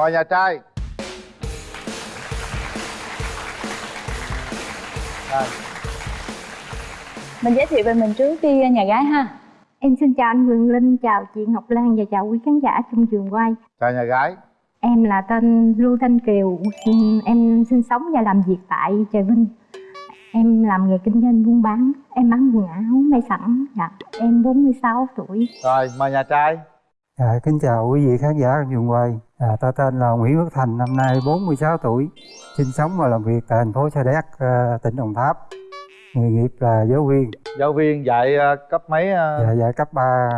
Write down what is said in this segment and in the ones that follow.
mời nhà trai. À. mình giới thiệu về mình trước đi nhà gái ha. Em xin chào anh Quyền Linh chào chị Ngọc Lan và chào quý khán giả trong trường quay. Chào nhà gái. Em là tên Lưu Thanh Kiều. Em sinh sống và làm việc tại Trà Vinh. Em làm nghề kinh doanh buôn bán. Em bán quần áo may sẵn. Dạ. Em 46 tuổi. Rồi mời nhà trai À, kính chào quý vị khán giả trường quay. À, ta tên là Nguyễn Quốc Thành, năm nay 46 tuổi, sinh sống và làm việc tại thành phố Sa Đéc, à, tỉnh Đồng Tháp. Nghề nghiệp là giáo viên. Giáo viên dạy uh, cấp mấy? Uh... Dạ, dạy cấp 3.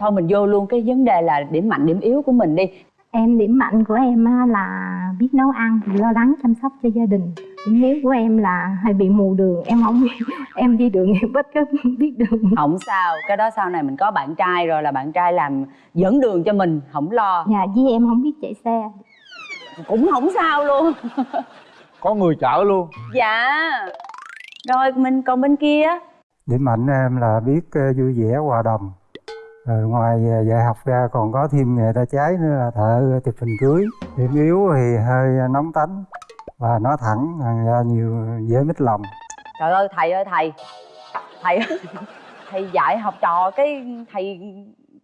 Thôi mình vô luôn cái vấn đề là điểm mạnh, điểm yếu của mình đi. Em điểm mạnh của em là biết nấu ăn, lo lắng chăm sóc cho gia đình. Điểm yếu của em là hay bị mù đường em không em đi đường em bất có biết đường. Không sao cái đó sau này mình có bạn trai rồi là bạn trai làm dẫn đường cho mình không lo. Dạ với em không biết chạy xe. Cũng không sao luôn. Có người chở luôn. Dạ. Rồi mình còn bên kia? Điểm mạnh em là biết ờ, vui vẻ hòa đồng rồi ngoài ờ, dạy học ra còn có thêm nghề tay trái nữa là thợ chụp hình cưới. Điểm yếu thì hơi nóng tánh và nói thẳng ra nhiều dễ mít lòng. Trời ơi thầy ơi thầy. Thầy thầy dạy học trò cái thầy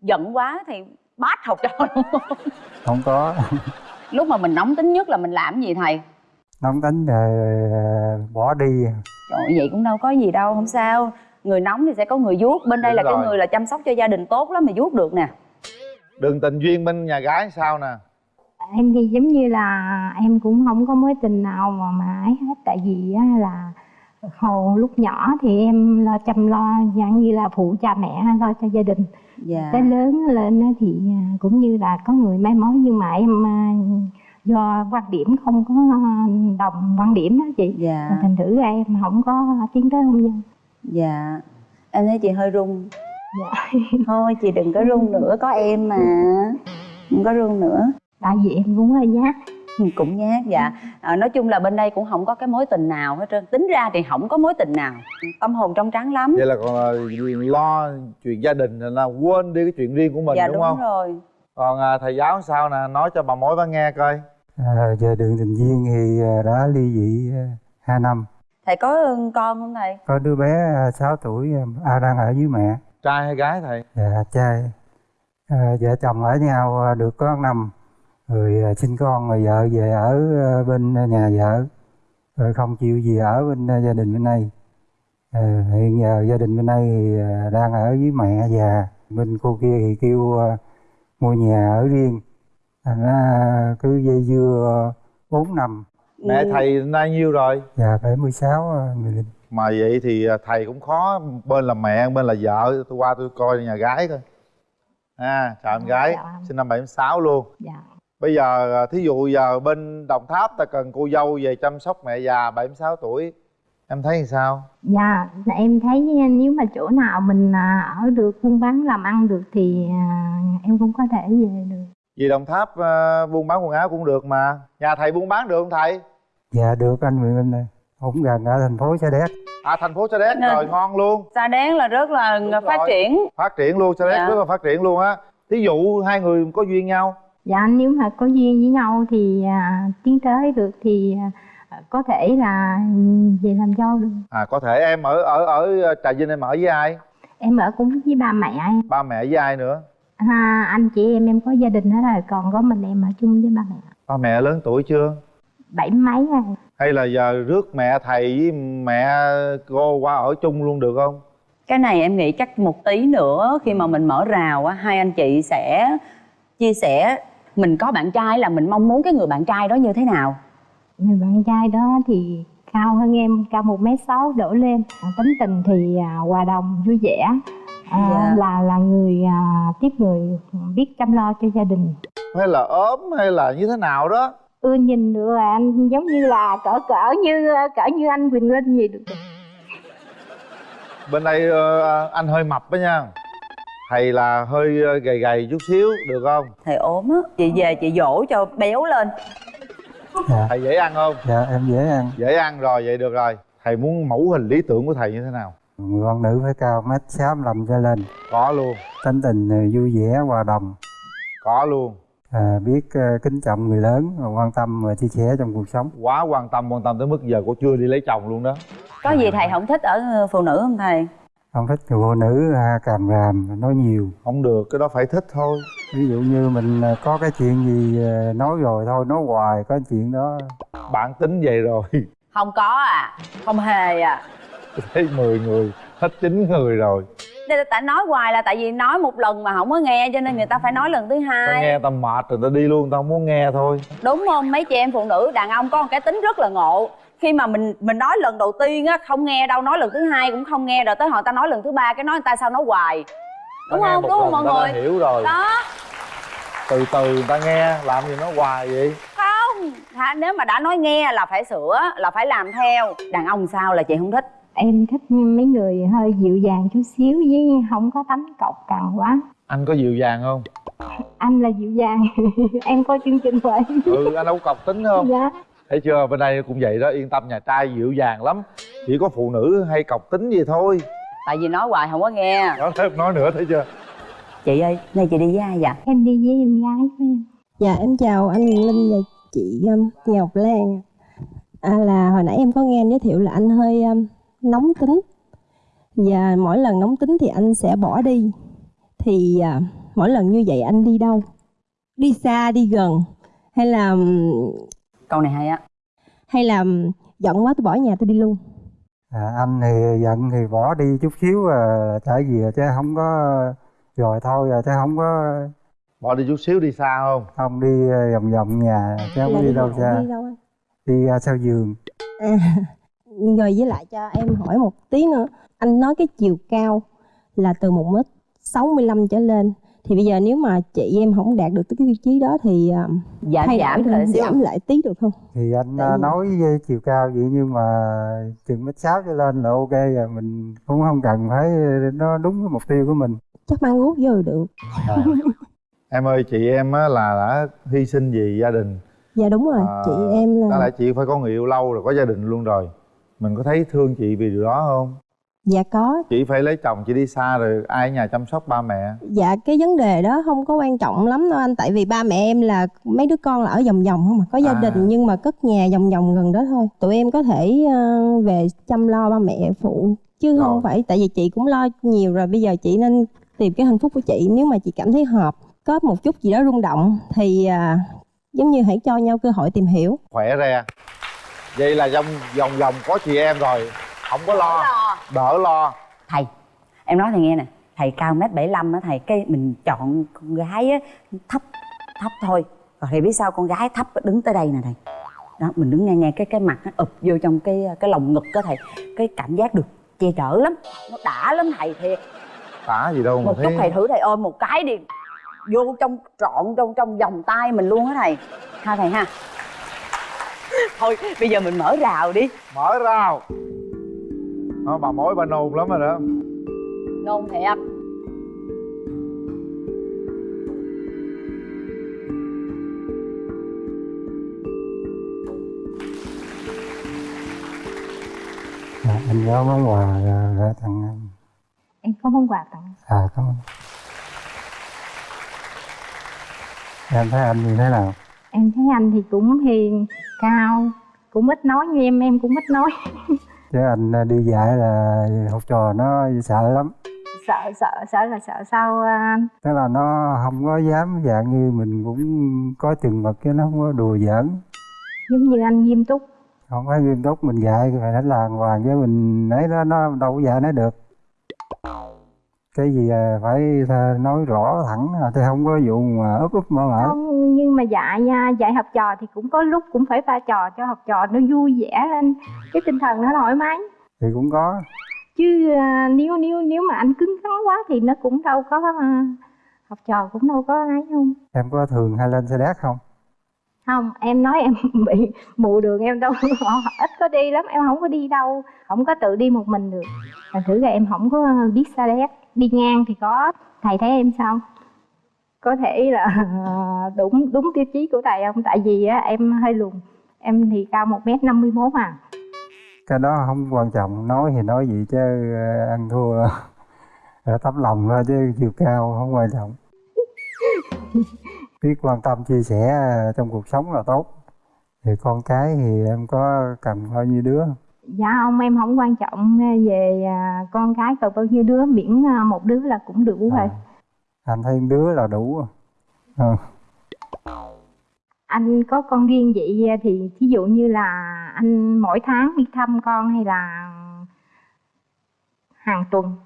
giận quá thầy bát học trò luôn. Không có. Lúc mà mình nóng tính nhất là mình làm gì thầy? Nóng tính rồi bỏ đi. Trời vậy cũng đâu có gì đâu không sao người nóng thì sẽ có người vuốt. Bên đây Đúng là rồi. cái người là chăm sóc cho gia đình tốt lắm mà vuốt được nè. Đường tình duyên bên nhà gái sao nè? Em thì giống như là em cũng không có mối tình nào mà mà ấy hết. Tại vì á, là hồi lúc nhỏ thì em lo chăm lo dạng như là phụ cha mẹ lo cho gia đình. Dạ. tới lớn lên thì à, cũng như là có người may mối. Nhưng mà em à, do quan điểm không có đồng quan điểm đó chị. Dạ. thành thử em không có tiến tới hôn nhân dạ. Em thấy chị hơi run. Dạ. thôi chị đừng có run nữa. Có em mà. Không có run nữa. Tại vì em cũng hơi nhát. Ừ, cũng nhát dạ. À, nói chung là bên đây cũng không có cái mối tình nào hết trơn. Tính ra thì không có mối tình nào. Tâm hồn trong trắng lắm. Vậy là còn là lo chuyện gia đình là quên đi cái chuyện riêng của mình dạ, đúng, đúng không rồi. Còn à, thầy giáo sao nè? Nói cho bà mối bà nghe coi. À, về đường tình duyên thì à, đã ly dị à, hai năm thầy có con không thầy? Có đứa bé 6 à, tuổi à, đang ở với mẹ. Trai hay gái thầy? Dạ trai. À, vợ chồng ở nhau được có năm rồi à, sinh con rồi vợ về ở à, bên nhà vợ. Rồi không chịu gì ở bên à, gia đình bên đây. À, hiện giờ gia đình bên đây thì đang ở với mẹ già. Bên cô kia thì kêu mua nhà ở riêng. Ra cứ dây dưa bốn năm mẹ thầy nay nhiêu rồi? Dạ bảy mươi sáu người linh mà vậy thì thầy cũng khó bên là mẹ bên là vợ tôi qua tôi coi nhà gái coi. À chào em gái dạ. sinh năm 76 luôn. Dạ. Bây giờ à, thí dụ giờ bên đồng tháp ta cần cô dâu về chăm sóc mẹ già 76 tuổi em thấy thì sao? Dạ em thấy nếu mà chỗ nào mình à, ở được buôn bán làm ăn được thì à, em cũng có thể về được. Vì đồng tháp buôn bán quần áo cũng được mà. Nhà thầy buôn bán được không thầy dạ được anh nguyễn minh này cũng gần ở thành phố sa đéc. À thành phố sa đéc Nên, rồi ngon luôn. Sa đéc là rất là Đúng phát rồi. triển. Phát triển luôn sa đéc dạ. rất là phát triển luôn á. Thí dụ hai người có duyên nhau. Dạ nếu mà có duyên với nhau thì à, tiến tới được thì à, có thể là về làm dâu được. À có thể em ở ở ở trà vinh em ở với ai? Em ở cũng với ba mẹ em. Ba mẹ với ai nữa? À, anh chị em em có gia đình hết rồi còn có mình em ở chung với ba mẹ. Ba mẹ lớn tuổi chưa bảy mấy rồi hay là giờ rước mẹ thầy với mẹ cô qua ở chung luôn được không? Cái này em nghĩ chắc một tí nữa khi mà mình mở rào á hai anh chị sẽ chia sẻ mình có bạn trai là mình mong muốn cái người bạn trai đó như thế nào. Người bạn trai đó thì cao hơn em cao một m sáu đổ lên. Tính tình thì à, hòa đồng vui vẻ. À, dạ. là là người à, tiếp người biết chăm lo cho gia đình. Hay là ốm hay là như thế nào đó ừ nhìn được là anh giống như là cỡ cỡ như cỡ như anh Quỳnh Linh gì được bên đây uh, anh hơi mập đó nha. Thầy là hơi ờ, gầy gầy chút xíu được không? Thầy ốm á. Chị về chị dỗ cho béo lên. Dạ. thầy dễ ăn không? Dạ em dễ ăn. Dễ ăn rồi vậy được rồi. Thầy muốn mẫu hình lý tưởng của thầy như thế nào? Người con nữ phải cao mét sáu lăm trở lên. Có luôn. Tính tình vui vẻ hòa đồng. Có luôn à, biết à, kính trọng người lớn và quan tâm và chia sẻ trong cuộc sống. Quá quan tâm quan tâm tới mức giờ cô chưa đi lấy chồng luôn đó. Có gì thầy không thích ở phụ nữ không thầy? Không thích người phụ nữ à, càm ràm nói nhiều. Không được cái đó phải thích thôi. Ví dụ như mình à, có cái chuyện gì à, nói rồi thôi nói hoài có chuyện đó. Bản tính vậy rồi. Không có à không hề à. Thấy 10 người hết chín người rồi Nên tại nói hoài là tại vì nói một lần mà không có nghe cho nên người ta phải nói lần thứ ta hai. nghe ta mệt rồi ta đi luôn ta không muốn nghe thôi. Đúng không? Mấy chị em phụ nữ đàn ông có một cái tính rất là ngộ. Khi mà mình mình nói lần đầu tiên á không nghe đâu nói lần thứ hai cũng không nghe rồi tới hồi ta nói lần thứ ba cái nói người ta sao nói hoài. Ta đúng nghe không? đúng không mọi ta người? hiểu rồi. Đó. Từ từ người ta nghe làm gì nó hoài vậy? Không. Hả? nếu mà đã nói nghe là phải sửa là phải làm theo. Đàn ông sao là chị không thích em thích mấy người hơi dịu dàng chút xíu với không có tánh cọc cằn quá. Anh có dịu dàng không? Anh là dịu dàng. Em có chương trình vậy ừ anh đâu có cọc tính không? Dạ. Thấy chưa? Bên đây cũng vậy đó yên tâm nhà trai dịu dàng lắm. Chỉ có phụ nữ hay cọc tính gì thôi. Tại vì nói hoài không có nghe. Đó thêm nói nữa thấy chưa? Chị ơi nay chị đi với ai vậy? Em đi với em gái của em. Dạ em chào anh Quyền Linh và chị um, Ngọc Lan à, là hồi nãy em có nghe anh giới thiệu là anh hơi um, nóng tính. Và mỗi lần nóng tính thì anh sẽ bỏ đi. Thì à, mỗi lần như vậy anh đi đâu? Đi xa đi gần? Hay là câu này hay á. hay là giận quá tôi bỏ nhà tôi đi luôn? À, anh thì giận thì bỏ đi chút xíu à, là trở về chứ không có rồi thôi à, chứ không có bỏ đi chút xíu đi xa không? Không đi à, vòng vòng nhà chứ không Là đi đâu đâu- xa. đi đâu anh? Đi à, sau giường. À, rồi với lại cho em hỏi một tí nữa. Anh nói cái chiều cao là từ một mét 65 trở lên. Thì bây giờ nếu mà chị em không đạt được tới cái tiêu chí đó thì à, giảm thay giảm lại xíu. giảm lại tí được không? Thì anh Tại à, vì- nói với chiều cao vậy nhưng mà chừng mét sáu trở lên là ok rồi. Mình cũng không cần phải nó đúng cái mục tiêu của mình. Chắc mang guốc vô rồi được. À. em ơi chị em á là đã hy sinh vì gia đình. Dạ đúng rồi. À, chị em là lẽ chị phải có người yêu lâu rồi có gia đình luôn rồi mình có thấy thương chị vì điều đó không? Dạ có. Chị phải lấy chồng chị đi xa rồi ai ở nhà chăm sóc ba mẹ? Dạ cái vấn đề đó không có quan trọng lắm đâu anh. Tại vì ba mẹ em là mấy đứa con là ở vòng vòng không mà có gia À. đình nhưng mà cất nhà vòng vòng gần đó thôi. Tụi em có thể ờ, về chăm lo ba mẹ phụ chứ Rồi. không phải tại vì chị cũng lo nhiều rồi. Bây giờ chị nên tìm cái hạnh phúc của chị. Nếu mà chị cảm thấy hợp có một chút gì đó rung động thì à, giống như hãy cho nhau cơ hội tìm hiểu. Khỏe re vậy là trong vòng vòng có chị em rồi. Không có lo. Đỡ lo. Thầy em nói thầy nghe nè. Thầy cao mét bảy á thầy cái mình chọn con gái á thấp thấp thôi. Rồi thầy biết sao con gái thấp đứng tới đây nè thầy. Đó mình đứng nghe nghe cái cái mặt nó ụp vô trong cái cái lồng ngực đó thầy. Cái cảm giác được che chở lắm. Nó đã lắm thầy thiệt. Tả gì đâu mà một chút thấy thầy thử thầy ôm một cái đi. Vô trong trọn trong trong vòng tay mình luôn á thầy. Ha thầy ha thôi bây giờ mình mở rào đi. Mở rào. Đó, bà mối bà nôn lắm rồi đó. Nôn thiệt. À, anh có món quà à, gửi tặng anh. Em có món quà tặng. À cảm ơn. Em thấy anh như thế nào em thấy anh thì cũng hiền cao cũng ít nói như em em cũng ít nói. Chứ anh à, đi dạy là học trò nó sợ lắm. Sợ sợ sợ là sợ sao à, anh? Tức là nó không có dám dạng như mình cũng có chừng mực chứ nó không có đùa giỡn. Giống như anh nghiêm túc. Không phải nghiêm túc mình dạy phải đánh làng hoàng chứ mình ấy đó nó đâu có dạy nó được cái gì à, phải nói rõ thẳng à, chứ không có vụ mà úp úp mở mở. Không nhưng mà dạy nha dạy học trò thì cũng có lúc cũng phải pha trò cho học trò nó vui vẻ lên. Cái tinh thần nó thoải mái. Thì cũng có. Chứ à, nếu nếu nếu mà anh cứng rắn quá thì nó cũng đâu có học trò cũng đâu có ấy không. Em có thường hay lên xe đét không? Không em nói em bị mù đường em đâu họ ít có đi lắm em không có đi đâu không có tự đi một mình được. Thành thử ra em không có biết xa đét đi ngang thì có thầy thấy em sao? Có thể là đúng đúng tiêu chí của thầy không? Tại vì á em hơi lùn. Em thì cao một m năm mươi mốt à. Cái đó không quan trọng nói thì nói gì chứ ờ, ăn thua ở tấm lòng thôi chứ chiều cao không quan trọng. Biết quan tâm chia sẻ ờ, trong cuộc sống là tốt. Thì con cái thì em có cần bao nhiêu đứa dạ ông em không quan trọng về à, con cái cần bao nhiêu đứa miễn à, một đứa là cũng đủ rồi. À, anh thấy đứa là đủ rồi. Ờ. anh có con riêng vậy thì thí dụ như là anh mỗi tháng đi thăm con hay là hàng tuần?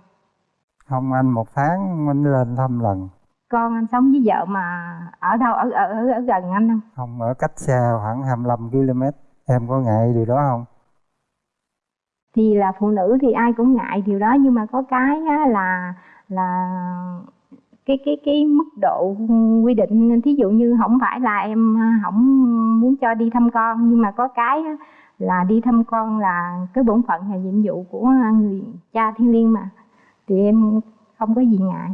Không anh một tháng anh lên thăm lần. Con anh sống với vợ mà ở đâu ở ở ở, ở gần anh không? Không ở cách xa khoảng 25 km em có ngại điều đó không thì là phụ nữ thì ai cũng ngại điều đó nhưng mà có cái á, là là cái cái cái mức độ quy định thí dụ như không phải là em à, không muốn cho đi thăm con nhưng mà có cái á, là đi thăm con là cái bổn phận là nhiệm vụ của người cha thiên liêng mà thì em không có gì ngại.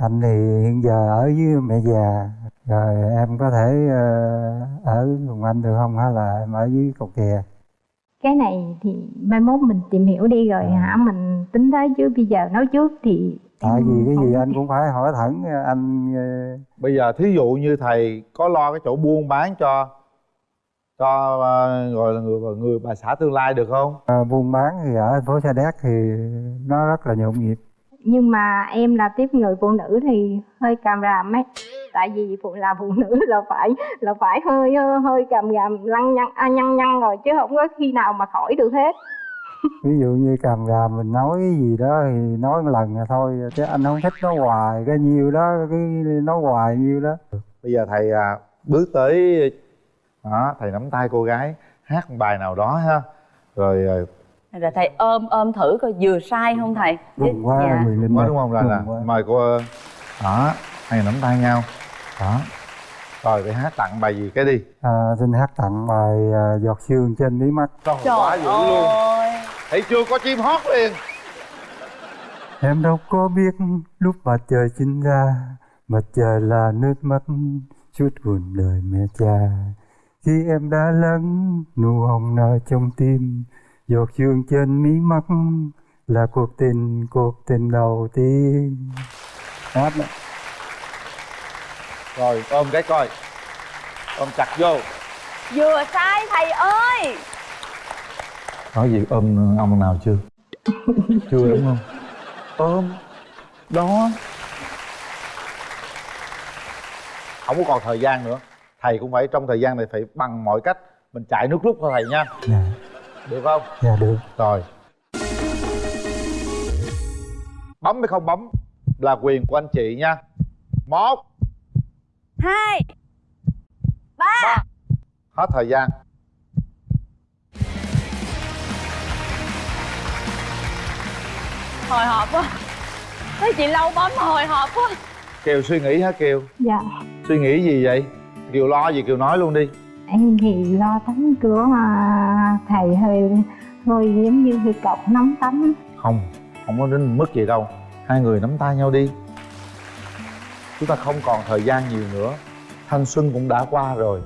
Anh thì hiện giờ ở với mẹ già rồi em có thể ờ, ở cùng anh được không? Hay là em ở dưới cầu kè cái này thì mai mốt mình tìm hiểu đi rồi À. hả? Mình tính tới chứ bây giờ nói trước thì tại vì cái gì anh cũng phải hỏi thẳng anh ờ, bây giờ thí dụ như thầy có lo cái chỗ buôn bán cho cho ờ, gọi là người người bà xã tương lai được không? Ờ, buôn bán thì ở thành phố Sa Đéc thì nó rất là nhộn nhịp nhưng mà em là tiếp người phụ nữ thì hơi càm ràm ấy. Tại vì phụ là phụ nữ là phải là phải hơi hơi, càm ràm lăng nhăng à, nhăn nhăn rồi chứ không có khi nào mà khỏi được hết. Ví dụ như càm ràm mình nói cái gì đó thì nói một lần là thôi chứ anh không thích nói hoài cái nhiêu đó cái nói hoài nhiêu đó. Bây giờ thầy à, bước tới đó thầy nắm tay cô gái hát một bài nào đó ha. Rồi à, rồi thầy ôm ôm thử coi vừa sai không thầy? Mừng quá dạ. Linh có ơi. đúng không? Là, là quá. mời cô ờ, đó hai người nắm tay nhau. Đó. Rồi để hát tặng bài gì cái đi? À, xin hát tặng bài à, giọt sương trên mí mắt. Trời trời quá dữ luôn. ơi. Thấy chưa có chim hót liền. Em đâu có biết lúc mặt trời sinh ra Mặt trời là nước mắt chút buồn đời mẹ cha. Khi em đã lắng nụ hồng nở trong tim Giọt sương trên mí mắt là cuộc tình, cuộc tình đầu tiên. Hát đó. rồi ôm cái coi. Ôm chặt vô. Vừa sai thầy ơi! Nói gì ôm ông nào chưa? Chưa đúng không? Ôm. Đó. Không có còn thời gian nữa. Thầy cũng phải trong thời gian này phải bằng mọi cách mình chạy nước rút thôi thầy nha. Dạ, được không? Dạ được. Rồi. Bấm hay không bấm là quyền của anh chị nha. Một. Hai. Ba. Hết thời gian. Hồi hộp quá. Thấy chị lâu bấm hồi hộp quá. Kiều suy nghĩ hả kiều? Dạ. Suy nghĩ gì vậy? Kiều lo gì kiều nói luôn đi em thì lo tắm cửa mà thầy hơi hơi giống như hơi cọc nóng tánh không không có đến mức gì đâu. Hai người nắm tay nhau đi. Chúng ta không còn thời gian nhiều nữa. Thanh xuân cũng đã qua rồi.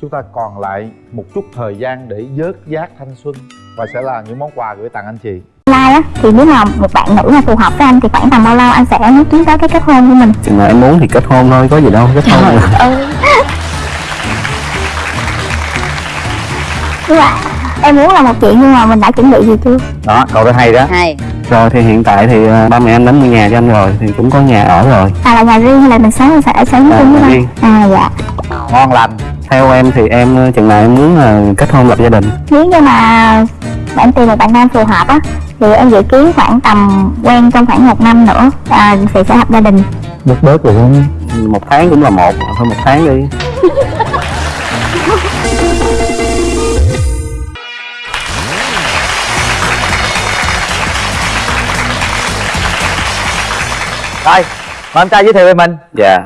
Chúng ta còn lại một chút thời gian để vớt vát thanh xuân và sẽ là những món quà gửi tặng anh chị. Lai á thì nếu mà một bạn nữ mà phù hợp với anh thì khoảng tầm bao lâu anh sẽ tiến tới cái kết hôn của mình? Chừng nào em muốn thì kết hôn thôi có gì đâu kết hôn. Ừ nhưng mà em muốn là một chuyện nhưng mà mình đã chuẩn bị gì chưa? Đó câu đó hay đó. Hai rồi thì hiện tại thì ờ, ba mẹ em đánh mua nhà cho anh rồi thì cũng có nhà ở rồi. À là nhà riêng hay là mình sống sẽ ở sống À, chung với riêng. à dạ. Ngon lành. Theo em thì em ờ, chừng nào em muốn ờ, kết hôn lập gia đình? Nếu như mà bạn tìm một bạn nam phù hợp á thì em dự kiến khoảng tầm quen trong khoảng một năm nữa à, thì sẽ lập gia đình. Bớt bớt rồi không? Một tháng cũng là một thôi một tháng đi Rồi, mời anh trai giới thiệu về mình. Dạ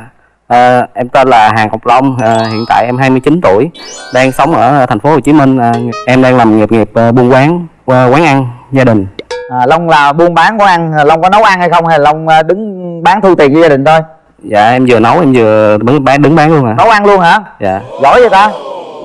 Ờ, em tên là Hàng Ngọc Long Ờ, hiện tại em 29 tuổi đang sống ở thành phố Hồ Chí Minh Ờ, em đang làm nghiệp nghiệp buôn quán quán ăn gia đình. À, Long là buôn bán quán ăn, Long có nấu ăn hay không hay Long à, đứng bán thu tiền cho gia đình thôi? Dạ em vừa nấu em vừa đứng bán đứng bán luôn à Nấu ăn luôn hả? dạ. Giỏi vậy ta?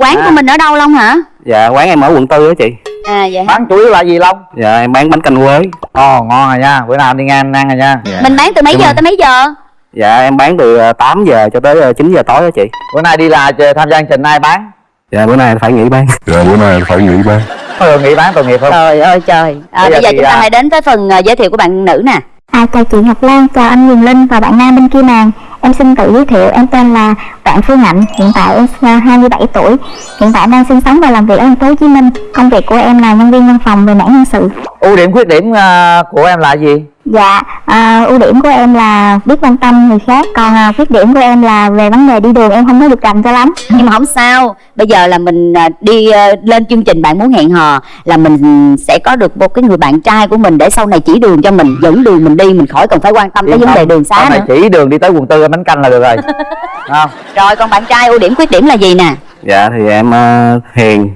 Quán của mình ở đâu long hả? Dạ quán em ở quận tư á chị. À vậy hả Bán chủ yếu là gì Long? dạ em bán bánh canh quế. Ồ, ngon rồi nha, bữa nào anh đi ngang ăn ăn rồi nha. Mình bán từ mấy giờ tới mấy giờ? Dạ em bán từ 8 giờ cho tới 9 giờ tối đó chị. Bữa nay đi là tham gia chương trình ai bán? Dạ bữa nay phải nghỉ bán. Dạ bữa nay phải nghỉ bán. Thôi nghỉ bán tội nghiệp không? Trời ơi trời. À, bây, bây giờ, giờ chúng ta à... hãy đến với phần uh, giới thiệu của bạn nữ nè À, chào chị Ngọc Lan, chào anh Huyền Linh và bạn nam bên kia màn. Em xin tự giới thiệu, em tên là Đoạn Phương Hạnh, hiện tại em 27 tuổi. Hiện tại đang sinh sống và làm việc ở thành phố Hồ Chí Minh. Công việc của em là nhân viên văn phòng về mảng nhân sự. Ưu điểm khuyết điểm à, của em là gì? Dạ, à, ưu điểm của em là biết quan tâm người khác Còn à, khuyết điểm của em là về vấn đề đi đường em không có được rành cho lắm. Nhưng mà không sao Bây giờ là mình à, đi à, lên chương trình Bạn muốn hẹn hò Là mình sẽ có được một cái người bạn trai của mình Để sau này chỉ đường cho mình Dẫn đường mình đi Mình khỏi cần phải quan tâm tới vấn đề đường xá nữa. chỉ đường đi tới quận tư bánh canh là được rồi. Không? Rồi còn bạn trai ưu điểm khuyết điểm là gì nè? Dạ thì em uh, hiền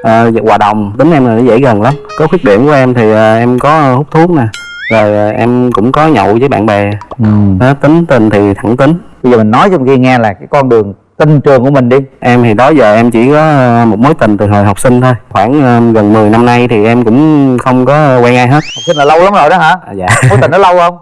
uh, hòa đồng. Tính em là dễ gần lắm. Có khuyết điểm của em thì uh, em có hút thuốc nè rồi em cũng có nhậu với bạn bè. Ừ. đó, tính tình thì thẳng tính. Bây giờ mình nói cho kia nghe là cái con đường tình trường của mình đi. Em thì đó giờ em chỉ có à, một mối tình từ hồi học sinh thôi. Khoảng à, gần 10 năm nay thì em cũng không có quen ai hết. Học sinh là lâu lắm rồi đó hả? À, dạ. Mối tình nó lâu không?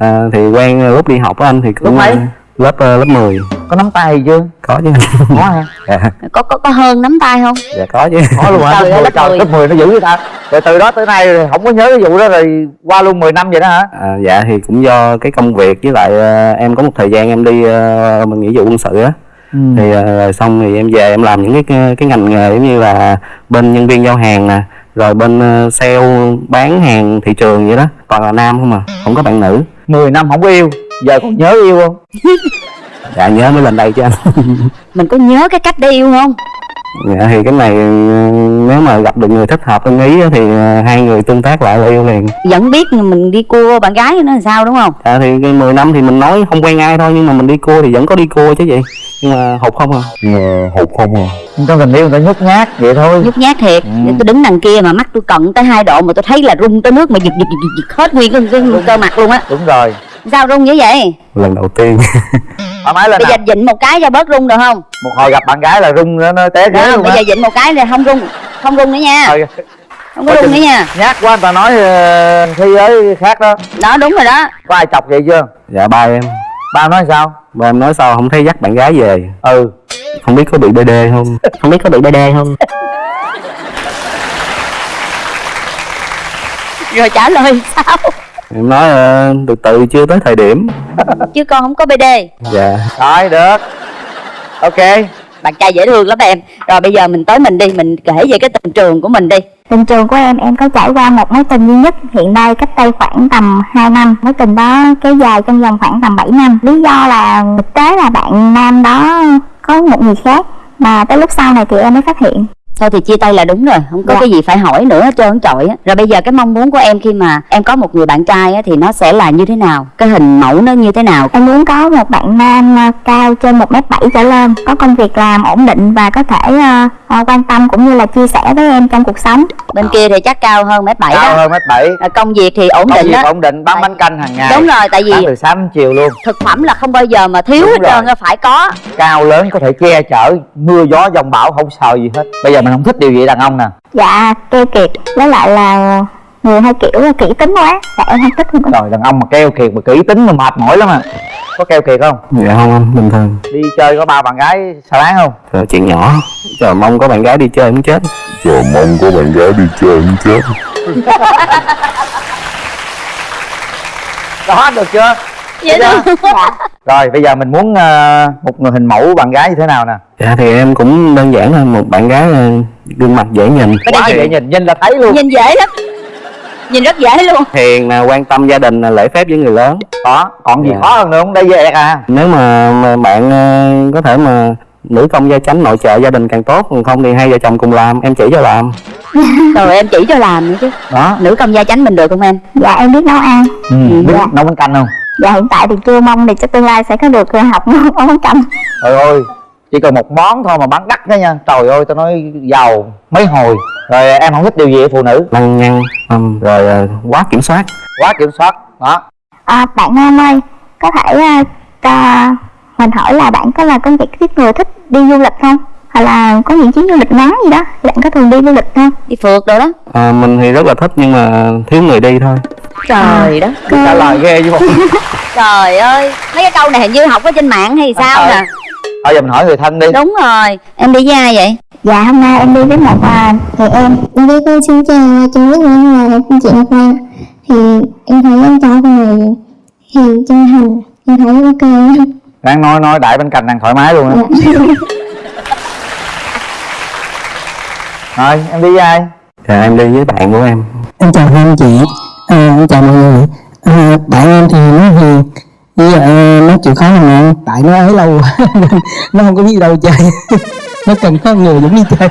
À, thì quen lúc đi học á anh thì cũng lúc mấy lớp lớp 10 có nắm tay gì chưa? Có chứ. Có hả? Dạ. có có có hơn nắm tay không? Dạ có chứ. Có luôn hả lớp, lớp, lớp 10 nó giữ với ta. Rồi từ đó tới nay không có nhớ cái vụ đó rồi qua luôn 10 năm vậy đó hả? À, dạ thì cũng do cái công việc với lại uh, em có một thời gian em đi uh, mình nghĩa vụ quân sự á. Ừ. thì uh, xong thì em về em làm những cái cái ngành nghề giống như là bên nhân viên giao hàng nè rồi bên sale bán hàng thị trường vậy đó. Toàn là nam không à không có bạn nữ. 10 năm không có yêu giờ còn nhớ yêu không dạ nhớ mới lên đây chứ. Anh mình có nhớ cái cách để yêu không? Dạ thì cái này nếu mà gặp được người thích hợp ưng ý thì ờ, hai người tương tác lại là yêu liền. Vẫn biết mình đi cua bạn gái nó làm sao đúng không? Dạ thì 10 năm thì mình nói không quen ai thôi nhưng mà mình đi cua thì vẫn có đi cua chứ gì nhưng mà hụt không à. Nhưng mà hụt không à. Trong tình yêu người ta nhút nhát vậy thôi. Nhút nhát thiệt. Ừ. tôi đứng đằng kia mà mắt tôi cận tới hai độ mà tôi thấy là rung tới nước mà giật giật giật, giật hết nguyên cái, cái cơ mặt luôn á. Đúng rồi sao rung như vậy? Lần đầu tiên. Thoải mái lên bây giờ dịnh một cái cho bớt rung được không? Một hồi gặp bạn gái là rung nó, nó té ghế luôn bây giờ dịnh một cái là không rung không rung nữa nha. Thôi. không có rung nữa nha. nhát quá người ta nói uh, thi với khác đó. Đó đúng rồi đó. Có ai chọc vậy chưa? Dạ ba em. Ba nói sao? Ba em nói sao không thấy dắt bạn gái về. Ừ. Không biết có bị bd không? Không biết có bị bd không? Rồi trả lời sao em nói uh, từ từ chưa tới thời điểm. Chứ con không có bd dạ. Rồi được. Ok. Bạn trai dễ thương lắm em. Rồi bây giờ mình tới mình đi mình kể về cái tình trường của mình đi. Tình trường của em em có trải qua một mối tình duy nhất hiện nay cách đây khoảng tầm 2 năm. Mối tình đó kéo dài trong vòng khoảng tầm 7 năm. Lý do là thực tế là bạn nam đó có một người khác mà tới lúc sau này thì em mới phát hiện thôi thì chia tay là đúng rồi không có dạ. cái gì phải hỏi nữa hết trơn trọi á. Rồi bây giờ cái mong muốn của em khi mà em có một người bạn trai á thì nó sẽ là như thế nào? Cái hình mẫu nó như thế nào? Em muốn có một bạn nam ờ, cao trên một m bảy trở lên có công việc làm ổn định và có thể uh, quan tâm cũng như là chia sẻ với em trong cuộc sống. Bên kia thì chắc cao hơn mét bảy cao đó. hơn mét bảy. Công việc thì ổn công định việc đó. ổn định bán bánh canh hàng ngày. Đúng rồi tại vì từ sáng chiều luôn. thực phẩm là không bao giờ mà thiếu hết trơn phải có. Cao lớn có thể che chở mưa gió dòng bão không sợ gì hết. Bây giờ mình không thích điều gì đàn ông nè. Dạ keo kiệt với lại là người hay kiểu là kỹ tính quá. Dạ em không thích không rồi đàn ông mà keo kiệt mà kỹ tính mà mệt mỏi lắm à. Có keo kiệt không? Dạ không anh bình thường. Đi chơi có ba bạn gái xa láng không? Rồi chuyện nhỏ. Chờ mong có bạn gái đi chơi cũng chết. Chờ mong có bạn gái đi chơi cũng chết. Đó được chưa? Vậy dạ. rồi bây giờ mình muốn uh, một người hình mẫu bạn gái như thế nào nè dạ thì em cũng đơn giản thôi một bạn gái gương mặt dễ nhìn. Quá dễ nhìn nhìn là thấy luôn. Nhìn dễ lắm. Nhìn rất dễ luôn. Hiền nè quan tâm gia đình lễ phép với người lớn. Đó còn gì yeah. khó hơn nữa không? Đây về à. Nếu mà, mà bạn uh, có thể mà nữ công gia chánh nội trợ gia đình càng tốt còn không thì hai vợ chồng cùng làm em chỉ cho làm. Rồi em chỉ cho làm nữa chứ. Đó. Nữ công gia chánh mình được không em? Dạ em biết nấu ăn. Ừ, biết dạ. nấu bánh canh không? Dạ hiện tại thì chưa mong thì cho tương lai sẽ có được học nấu bánh canh. Trời ơi chỉ cần một món thôi mà bán đắt đó nha. Trời ơi tao nói giàu mấy hồi. Rồi em không thích điều gì ở phụ nữ. Lăng nhăng um, rồi uh, quá kiểm soát. Quá kiểm soát đó. À, bạn nam ơi có thể uh, uh, mình hỏi là bạn có là công việc tiếp người thích đi du lịch không? Hay là có những chuyến du lịch ngắn gì đó bạn có thường đi du lịch không? Đi phượt rồi đó. À, mình thì rất là thích nhưng mà thiếu người đi thôi. Trời đất. Trả lời ghê chứ không trời ơi. Mấy cái câu này hình như học ở trên mạng hay sao nè thôi giờ mình hỏi người thân đi. Đúng rồi em đi với ai vậy? Dạ hôm nay em đi với một à, người em Em đi cô xin chào chú rất là là chị Ngọc Lan Thì em thấy anh trai con này hiền chân thành Em thấy ok đang nói nói đại bên cạnh đang thoải mái luôn á. Rồi em đi với ai? Dạ em đi với bạn của em. Em chào hai anh chị à, em chào mọi người. À, bạn em thì nó hiền bây giờ nó chịu khó ăn tại nó ấy lâu nó không có biết đâu chơi. Nó cần có người giống như chơi.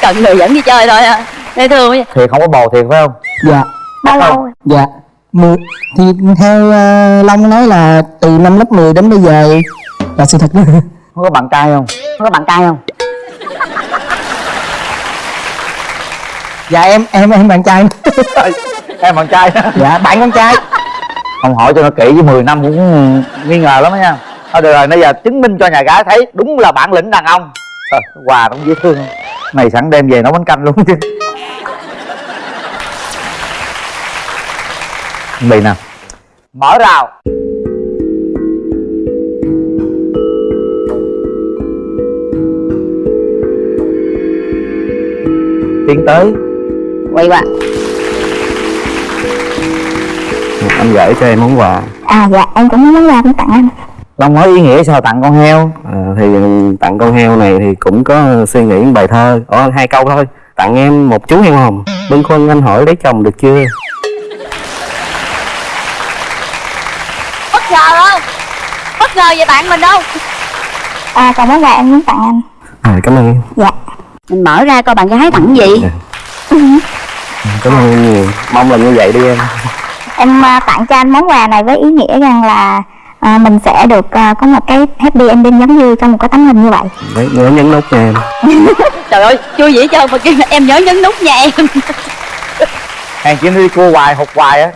Cần người dẫn đi chơi thôi à dễ thương quá. thiệt không có bồ thiệt phải không? Dạ. Bao lâu rồi? dạ. Mười thì theo uh, long nói là từ năm lớp 10 đến bây giờ là sự thật đó. Không có bạn trai không? Không có bạn trai không? Dạ em em em bạn trai. Em bạn trai. Dạ bạn con trai không hỏi cho nó kỹ với 10 năm cũng nghi ngờ lắm đó nha. Thôi được rồi bây giờ chứng minh cho nhà gái thấy đúng là bản lĩnh đàn ông. À, quà cũng dễ thương. Này sẵn đem về nấu bánh canh luôn chứ. Bị nè. Mở rào. Tiến tới. Quay qua anh gửi cho em món quà. À dạ em cũng muốn quà cũng tặng anh. Long nói ý nghĩa sao tặng con heo. À, thì tặng con heo này thì cũng có suy nghĩ một bài thơ. Ồ, hai câu thôi. Tặng em một chú heo hồng. Bưng khuâng anh hỏi lấy chồng được chưa? Bất ngờ không? Bất ngờ về bạn mình đâu À còn món quà em muốn tặng anh. À cảm ơn em. Dạ. Mình mở ra coi bạn gái tặng gì. Cảm ơn em nhiều. Mong là như vậy đi em Em à, tặng cho anh món quà này với ý nghĩa rằng là à, mình sẽ được à, có một cái happy ending giống như trong một cái tấm hình như vậy. Đấy, nhớ nhấn nút nha em. Trời ơi vui dĩ trơn mà kêu em nhớ nhấn nút nha em. Hàng chỉ đi cua hoài hụt hoài á.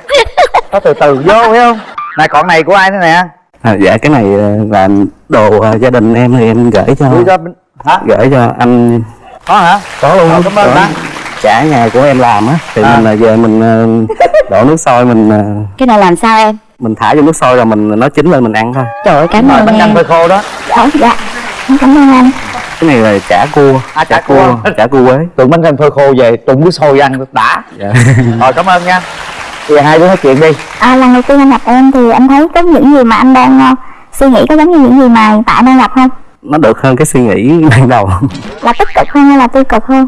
Có từ từ vô phải không? Này còn này của ai nữa nè? À, dạ cái này ờ, là đồ ờ, gia đình em thì em gửi cho đưa cho hả? gửi cho anh. Có hả? Có luôn. Cảm ơn Có. Trả nhà của em làm á thì À. mình là về mình ờ, đổ nước sôi mình ờ, cái này làm sao em mình thả vô nước sôi rồi mình nó chín lên mình ăn thôi trời ơi cảm rồi ơn bánh canh em phơi khô đó Dạ dạ Em cảm ơn anh cái này là chả cua À, chả cua. chả cua quế tụi bánh canh phơi khô về trụng nước sôi ăn đã dạ. rồi cảm ơn nha giờ hai đứa nói chuyện đi à, Lần đầu tiên anh gặp em thì anh thấy có những gì mà anh đang à, suy nghĩ có giống như những gì mà hiện tại đang gặp không? nó được hơn cái suy nghĩ ban đầu Là tích cực hơn hay là tiêu cực hơn?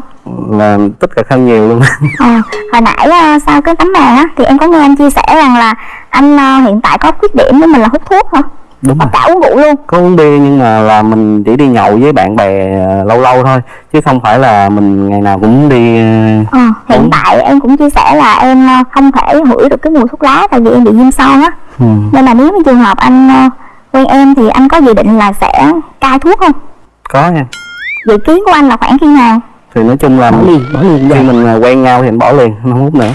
Là tích cực hơn nhiều luôn À, hồi nãy à, sau cái tấm màn á thì em có nghe anh chia sẻ rằng là anh à, hiện tại có khuyết điểm với mình là hút thuốc hả? đúng rồi cả uống rượu luôn có uống bia nhưng mà là mình chỉ đi nhậu với bạn bè ờ, lâu lâu thôi chứ không phải là mình ngày nào cũng đi ờ, Ờ, hiện Uống. tại em cũng chia sẻ là em à, không thể hửi được cái mùi thuốc lá tại vì em bị viêm son á ừ, nên là nếu như trường hợp anh à, quen em thì anh có dự định là sẽ cai thuốc không? có nha Dự kiến của anh là khoảng khi nào? Thì nói chung là bỏ liền bỏ liền khi mình ờ, quen nhau thì mình bỏ liền không hút nữa.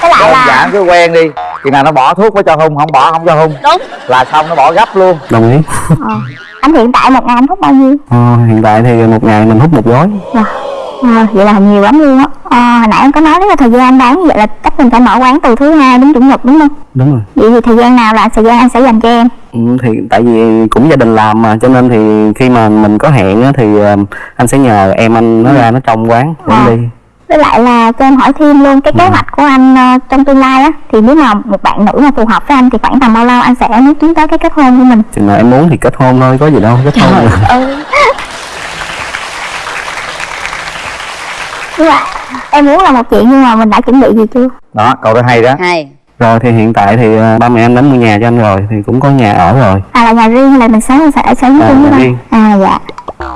Với lại đơn là giản cứ quen đi. Khi nào nó bỏ thuốc mới cho hung không bỏ không cho hung. Đúng. Là xong nó bỏ gấp luôn. Đồng ý. Ờ, anh hiện tại một ngày anh hút bao nhiêu? ờ, hiện tại thì một ngày mình hút một gói. Dạ. À, vậy là nhiều lắm luôn á. À, hồi nãy em có nói mà thời gian anh bán vậy là chắc mình phải mở quán từ thứ hai đến chủ nhật đúng không? Đúng rồi. Vậy thì thời gian nào là thời gian anh sẽ dành cho em? Ừ, thì tại vì cũng gia đình làm mà cho nên thì khi mà mình có hẹn á, thì ờ, anh sẽ nhờ em anh nó ra nó trông quán À. đi. Với lại là cho em hỏi thêm luôn cái kế hoạch của anh ờ, trong tương lai á thì nếu mà một bạn nữ mà phù hợp với anh thì khoảng tầm bao lâu anh sẽ muốn tiến tới cái kết hôn của mình? Chừng nào em muốn thì kết hôn thôi có gì đâu kết hôn ừ nhưng mà em muốn là một chuyện nhưng mà mình đã chuẩn bị gì chưa? Đó câu đó hay đó. Hay. Rồi thì hiện tại thì ờ, ba mẹ anh đã mua nhà cho anh rồi thì cũng có nhà ở rồi. À là nhà riêng hay là mình sống sẽ sống À, chung với riêng. à dạ.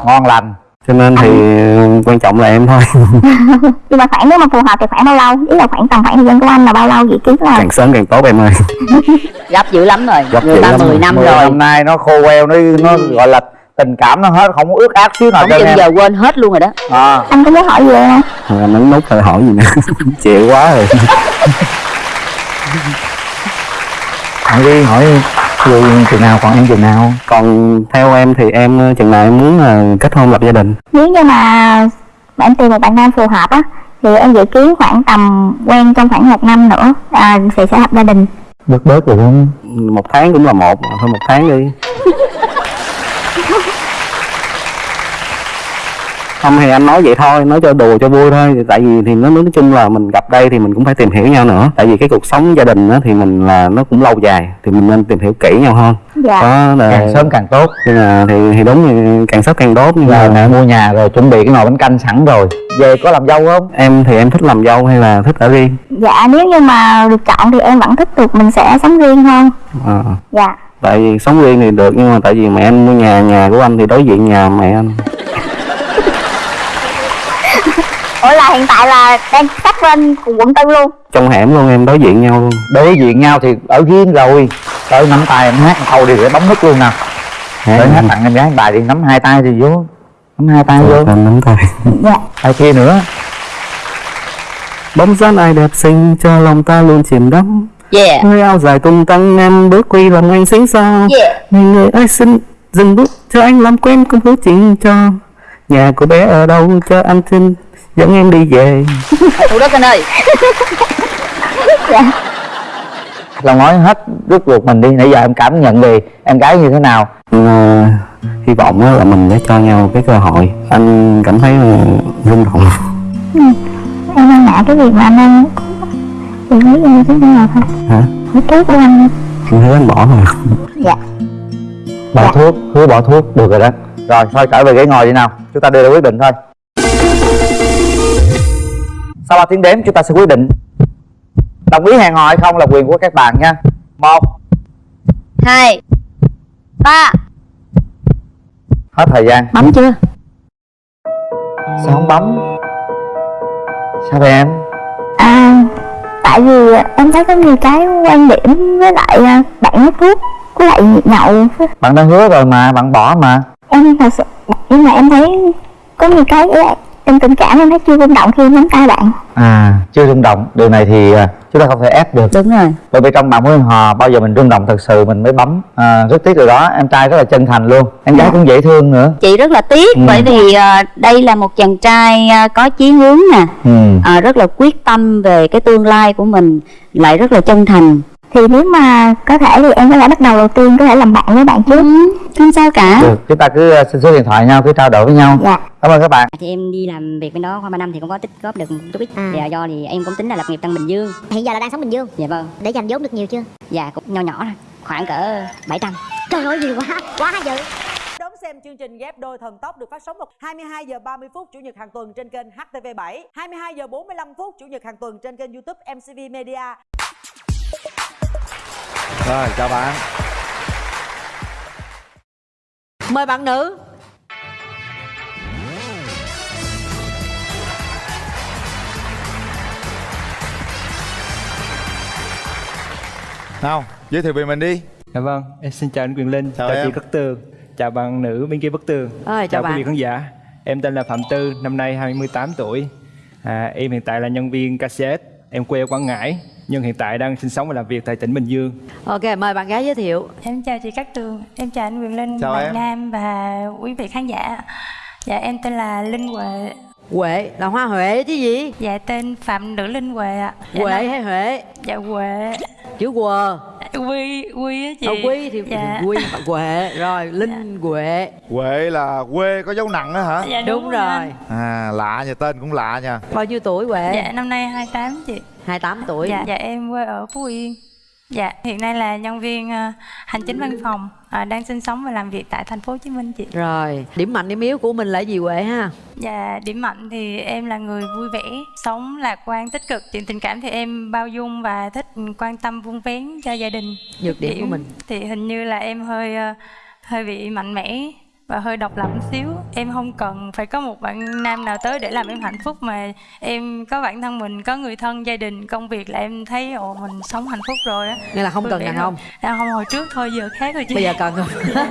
Ngon lành. Cho nên thì ờ, quan trọng là em thôi. Nhưng mà khoảng nếu mà phù hợp thì khoảng bao lâu? Ý là khoảng tầm khoảng thời gian của anh là bao lâu dự kiến là càng sớm càng tốt em ơi. Gấp dữ lắm rồi. Gấp người dữ ta lắm. 10 rồi. năm Mười rồi. năm nay nó khô queo nó nó gọi là tình cảm nó hết không có ước ác xíu nào không em. giờ quên hết luôn rồi đó. À, anh có muốn hỏi gì không? Anh ấn nút rồi hỏi gì nữa. Chịu quá rồi. Hỏi đi hỏi vui chừng nào còn em chừng nào? Còn theo em thì em ờ, chừng nào em muốn ờ, kết hôn lập gia đình? Nếu như mà mà em tìm một bạn nam phù hợp á thì em dự kiến khoảng tầm quen trong khoảng một năm nữa à, thì sẽ lập gia đình. Bớt bớt rồi không? Một tháng cũng là một thôi một tháng đi không thì anh nói vậy thôi nói cho đùa cho vui thôi. Tại vì thì nó nói chung là mình gặp đây thì mình cũng phải tìm hiểu nhau nữa. Tại vì cái cuộc sống gia đình á thì mình là nó cũng lâu dài thì mình nên tìm hiểu kỹ nhau hơn. Dạ. Đó là càng sớm càng tốt. Nên là thì thì đúng thì càng sớm càng tốt. Nhưng mà mẹ mua nhà rồi chuẩn bị cái nồi bánh canh sẵn rồi. Về có làm dâu không? Em thì em thích làm dâu hay là thích ở riêng? Dạ nếu như mà được chọn thì em vẫn thích được mình sẽ sống riêng hơn. À, dạ. Tại vì sống riêng thì được nhưng mà tại vì mẹ anh mua nhà nhà của anh thì đối diện nhà mẹ anh ủa là hiện tại là đang sắp lên quận tư luôn. Trong hẻm luôn em đối diện nhau luôn. Đối diện nhau thì ở riêng rồi. Tới nắm tay em hát một câu đi để bấm nút luôn nè. Để hát tặng em gái bài đi nắm hai tay thì vô. Nắm hai tay vô. Nắm tay. Dạ. Tay kia nữa. Bóng dáng ai đẹp xinh cho lòng ta luôn chìm đắm. Yeah người áo dài tung tăng em bước quy lòng anh xinh sao yeah người người ơi xin dừng bước cho anh làm quen công thức chuyện cho. Nhà của bé ở đâu cho anh xin dẫn em đi về. Thủ đất anh ơi. Lòng nói hết rút ruột mình đi nãy giờ em cảm nhận về em gái như thế nào? Ờ, hy vọng á là mình sẽ cho nhau cái cơ hội. Anh cảm thấy rung động. Em đang ngại cái việc mà anh đang thì nghĩ em chứ nào thôi? Hả? Nói trước với anh. Anh thấy anh bỏ rồi dạ. Bỏ Dạ. thuốc hứa bỏ thuốc được rồi đó. Rồi thôi trở về ghế ngồi đi nào. Chúng ta đưa ra quyết định thôi sau 3 tiếng đếm chúng ta sẽ quyết định đồng ý hẹn hò hay không là quyền của các bạn nha. Một. Hai. Ba. Hết thời gian. Bấm chưa? Sao không bấm? Sao vậy em? À tại vì em thấy có nhiều cái quan điểm với lại à, bạn hút thuốc với lại nhậu. Bạn đã hứa rồi mà bạn bỏ mà. Em thật sự nhưng mà em thấy có nhiều cái em tình cảm em thấy chưa rung động khi nắm tay bạn. À chưa rung động. Điều này thì à, chúng ta không thể ép được. Đúng rồi. Bởi vì trong bạn mối hò bao giờ mình rung động thật sự mình mới bấm à, rất tiếc điều đó. Em trai rất là chân thành luôn. Em gái cũng dễ thương nữa. Chị rất là tiếc Ừ. bởi vì ờ, đây là một chàng trai ờ, có chí hướng nè. Ừ. ờ, rất là quyết tâm về cái tương lai của mình lại rất là chân thành thì nếu mà có thể thì em có thể bắt đầu đầu tiên có thể làm bạn với bạn trước. Ừ, không sao cả. Được chúng ta cứ à, xin số điện thoại nhau cứ trao đổi với nhau. Dạ. Cảm ơn các bạn. Thì em đi làm việc bên đó khoảng 3 năm thì cũng có tích góp được một chút ít. À. dạ do thì em cũng tính là lập nghiệp trong bình dương. Hiện giờ là đang sống Bình Dương? Dạ vâng. Để dành vốn được nhiều chưa? Dạ cũng nho nhỏ thôi khoảng cỡ 700 Trời ơi nhiều quá Quá dữ Đón xem chương trình ghép đôi thần tốc được phát sóng vào 22 giờ 30 phút chủ nhật hàng tuần trên kênh HTV7, 22 giờ 45 phút chủ nhật hàng tuần trên kênh YouTube MCV Media. Rồi chào bạn Mời bạn nữ. nào giới thiệu về mình đi Dạ vâng, em xin chào anh Quyền Linh, Chào chào, em. chị Cát Tường, chào bạn nữ bên kia Bức Tường, Ơi, chào quý bạn. vị khán giả. Em tên là Phạm Tư, năm nay 28 tuổi. À, em hiện tại là nhân viên cassette, em quê ở Quảng Ngãi, nhưng hiện tại đang sinh sống và làm việc tại tỉnh Bình Dương. Ok, mời bạn gái giới thiệu. Em chào chị Cát Tường, em chào anh Quyền Linh, Chào bạn em. Nam và quý vị khán giả. Dạ em tên là Linh Huệ. Huệ là Hoa Huệ chứ gì? Dạ tên Phạm Nữ Linh Huệ ạ. Dạ, Huệ hay Huệ? Dạ Huệ. Chữ quờ. Quy Quy á chị. Ờ, Quy thì dạ. Quy Huệ rồi Linh Huệ. Huệ là quê có dấu nặng đó hả Dạ Đúng rồi. anh. à lạ nha tên cũng lạ nha Bao nhiêu tuổi Huệ? Dạ năm nay 28 chị. 28 tuổi. Dạ, dạ em quê ở Phú Yên. Dạ hiện nay là nhân viên ờ, hành chính văn phòng ờ, đang sinh sống và làm việc tại thành phố Hồ Chí Minh chị. Rồi, điểm mạnh điểm yếu của mình là gì Huệ ha? Dạ, điểm mạnh thì em là người vui vẻ, sống lạc quan, tích cực. Chuyện tình cảm thì em bao dung và thích quan tâm vun vén cho gia đình. Nhược điểm của mình. thì hình như là em hơi ờ, hơi bị mạnh mẽ và hơi độc lập một xíu. Em không cần phải có một bạn nam nào tới để làm em hạnh phúc mà em có bản thân mình, có người thân, gia đình, công việc là em thấy ồ mình sống hạnh phúc rồi á. Nghĩa là không cần đàn rồi. ông. Đàn ông hồi trước thôi giờ khác rồi chị. Bây giờ cần không?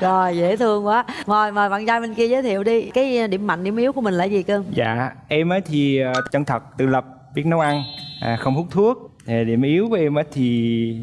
rồi dễ thương quá. Mời mời bạn trai bên kia giới thiệu đi. Cái điểm mạnh điểm yếu của mình là gì cưng? Dạ, em á thì ờ, chân thật, tự lập, biết nấu ăn, à, không hút thuốc. À, điểm yếu của em á thì